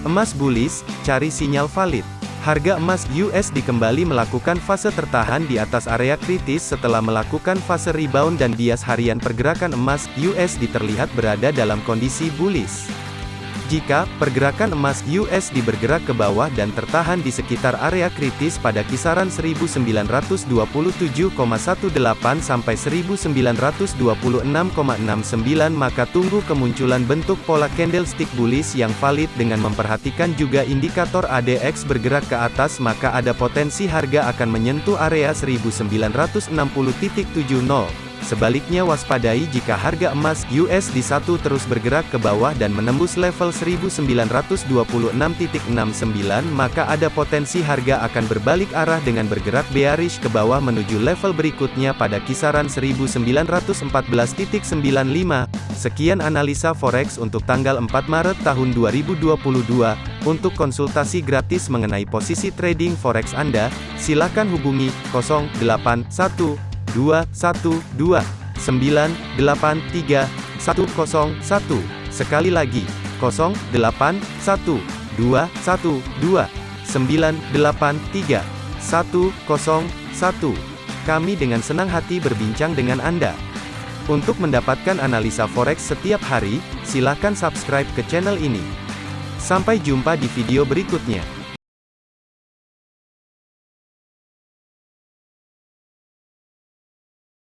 Emas bullish, cari sinyal valid. Harga emas USD kembali melakukan fase tertahan di atas area kritis setelah melakukan fase rebound dan bias harian pergerakan emas USD terlihat berada dalam kondisi bullish. Jika pergerakan emas USD bergerak ke bawah dan tertahan di sekitar area kritis pada kisaran 1927,18 sampai 1926,69 maka tunggu kemunculan bentuk pola candlestick bullish yang valid dengan memperhatikan juga indikator ADX bergerak ke atas maka ada potensi harga akan menyentuh area 1960.70. Sebaliknya waspadai jika harga emas USD 1 terus bergerak ke bawah dan menembus level 1926.69 maka ada potensi harga akan berbalik arah dengan bergerak bearish ke bawah menuju level berikutnya pada kisaran 1914.95. Sekian analisa forex untuk tanggal 4 Maret tahun 2022. Untuk konsultasi gratis mengenai posisi trading forex Anda, silakan hubungi 081 dua satu dua sembilan delapan tiga satu kosong satu. Sekali lagi kosong delapan satu dua satu dua sembilan delapan tiga satu kosong satu. Kami dengan senang hati berbincang dengan Anda. Untuk mendapatkan analisa forex setiap hari silakan subscribe ke channel ini. Sampai jumpa di video berikutnya